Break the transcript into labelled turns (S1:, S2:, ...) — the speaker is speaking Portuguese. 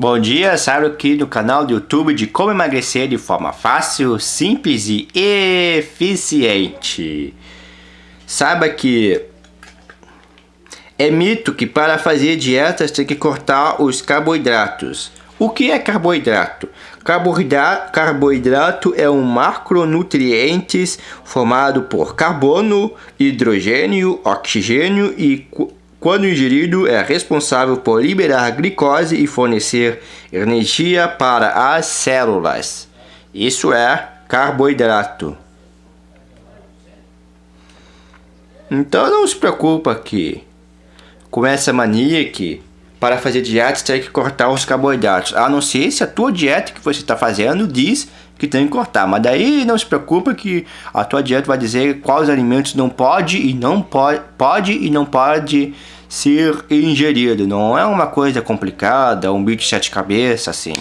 S1: Bom dia, Saro aqui do canal do YouTube de como emagrecer de forma fácil, simples e eficiente. Saiba que é mito que para fazer dietas tem que cortar os carboidratos. O que é carboidrato? Carboidrato, é um macronutrientes formado por carbono, hidrogênio, oxigênio e quando ingerido, é responsável por liberar glicose e fornecer energia para as células. Isso é carboidrato. Então não se preocupa que com essa mania que para fazer dieta, tem que cortar os carboidratos. A não ser se a tua dieta que você está fazendo diz que tem que cortar. Mas daí não se preocupa que a tua dieta vai dizer quais alimentos não pode e não pode, pode e não pode ser ingerido. Não é uma coisa complicada, um bicho de sete cabeças assim.